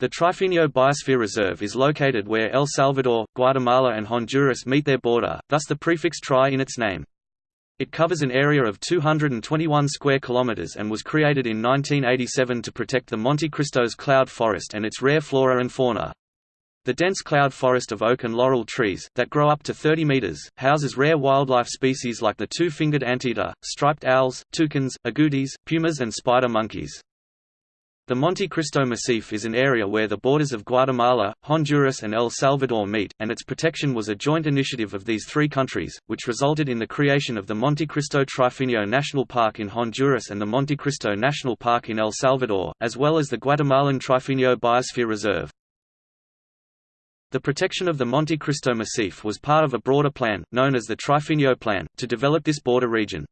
The Trifinio Biosphere Reserve is located where El Salvador, Guatemala and Honduras meet their border, thus the prefix tri in its name. It covers an area of 221 square kilometers and was created in 1987 to protect the Monte Cristos cloud forest and its rare flora and fauna. The dense cloud forest of oak and laurel trees, that grow up to 30 meters, houses rare wildlife species like the two-fingered anteater, striped owls, toucans, agoutis, pumas and spider monkeys. The Monte Cristo Massif is an area where the borders of Guatemala, Honduras and El Salvador meet, and its protection was a joint initiative of these three countries, which resulted in the creation of the Monte Cristo Trifinio National Park in Honduras and the Monte Cristo National Park in El Salvador, as well as the Guatemalan Trifinio Biosphere Reserve. The protection of the Monte Cristo Massif was part of a broader plan, known as the Trifinio Plan, to develop this border region.